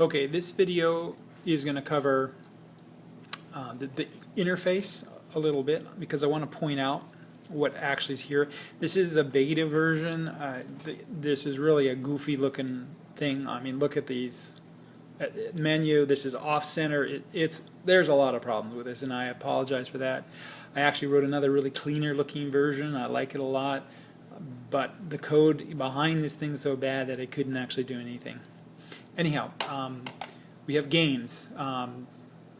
Okay, this video is going to cover uh, the, the interface a little bit because I want to point out what actually is here. This is a beta version. Uh, th this is really a goofy looking thing. I mean, look at these uh, menu. This is off center. It, it's there's a lot of problems with this, and I apologize for that. I actually wrote another really cleaner looking version. I like it a lot, but the code behind this thing is so bad that I couldn't actually do anything. Anyhow, um, we have games. Um,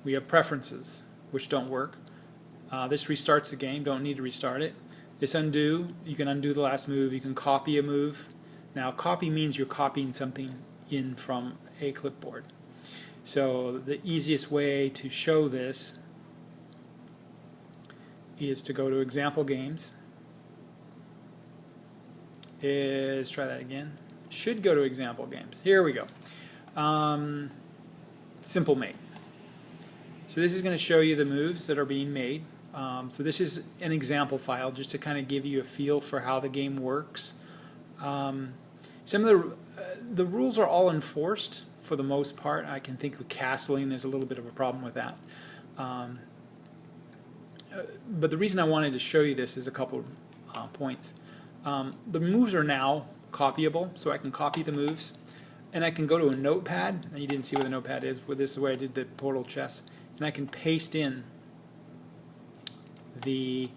we have preferences, which don't work. Uh, this restarts the game, don't need to restart it. This undo, you can undo the last move, you can copy a move. Now copy means you're copying something in from a clipboard. So the easiest way to show this is to go to example games is try that again should go to example games here we go um, simple mate so this is going to show you the moves that are being made. Um, so this is an example file just to kind of give you a feel for how the game works. Um, some of the uh, the rules are all enforced for the most part. I can think of castling there's a little bit of a problem with that. Um, but the reason I wanted to show you this is a couple uh, points. Um, the moves are now copyable, so I can copy the moves, and I can go to a notepad, and you didn't see what the notepad is, but this is where I did the portal chess, and I can paste in the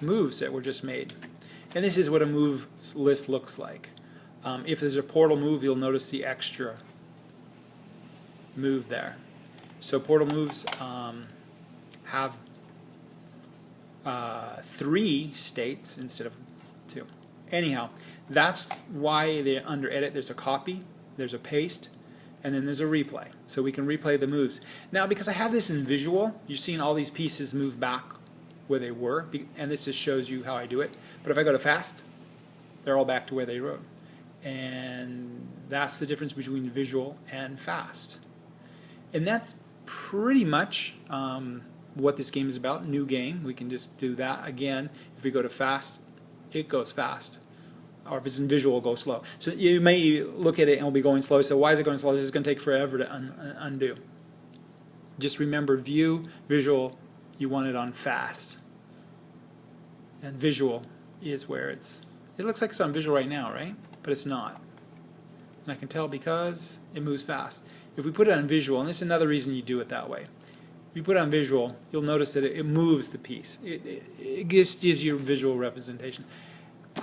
moves that were just made. And this is what a move list looks like. Um, if there's a portal move, you'll notice the extra move there. So portal moves um, have uh, three states instead of two. Anyhow, that's why they under edit there's a copy, there's a paste, and then there's a replay. So we can replay the moves. Now because I have this in visual, you're seeing all these pieces move back where they were, and this just shows you how I do it. But if I go to fast, they're all back to where they were. And that's the difference between visual and fast. And that's pretty much um, what this game is about, new game. We can just do that again. If we go to fast, it goes fast. Or if it's in visual, go slow. So you may look at it and it'll be going slow. So why is it going slow? This is going to take forever to un uh, undo. Just remember view, visual, you want it on fast. And visual is where it's, it looks like it's on visual right now, right? But it's not. And I can tell because it moves fast. If we put it on visual, and this is another reason you do it that way, if you put it on visual, you'll notice that it, it moves the piece. It, it, it, just gives you a visual representation.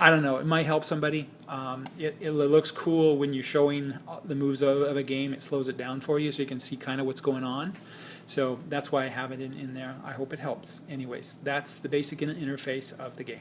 I don't know, it might help somebody. Um, it, it, looks cool when you're showing the moves of, of, a game. It slows it down for you so you can see kind of what's going on. So that's why I have it in, in there. I hope it helps. Anyways, that's the basic interface of the game.